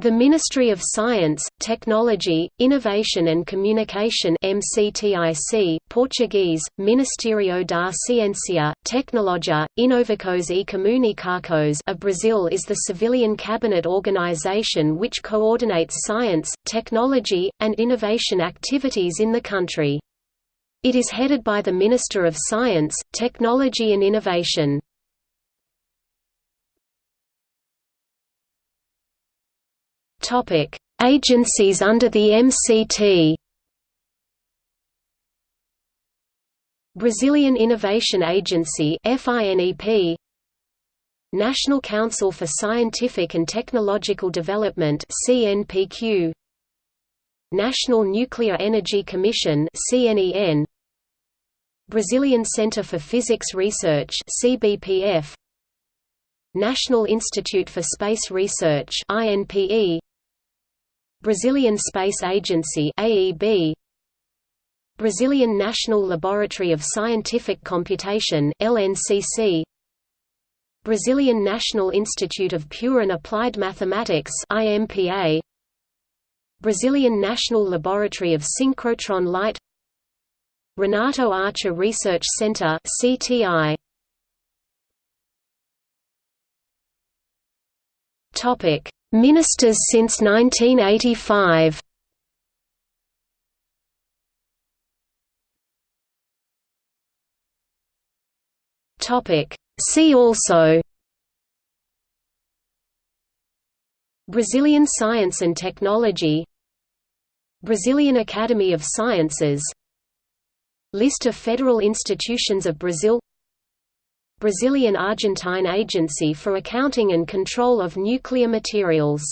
The Ministry of Science, Technology, Innovation and Communication MCTIC, Portuguese, Ministério da Ciência, Tecnologia, Inovações e Comunicações of Brazil is the civilian cabinet organization which coordinates science, technology, and innovation activities in the country. It is headed by the Minister of Science, Technology and Innovation. Topic: Agencies under the MCT. Brazilian Innovation Agency FINEP National Council for Scientific and Technological Development CNPq National Nuclear Energy Commission CNEN Brazilian Center for Physics Research CBPF National Institute for Space Research INPE Brazilian Space Agency AEB Brazilian National Laboratory of Scientific Computation LNCC Brazilian National Institute of Pure and Applied Mathematics IMPA Brazilian National Laboratory of Synchrotron Light. Renato Archer Research Center CTI Topic Ministers since 1985 See also. Brazilian Science and Technology. Brazilian Academy of Sciences. List of federal institutions of Brazil Brazilian Argentine Agency for Accounting and Control of Nuclear Materials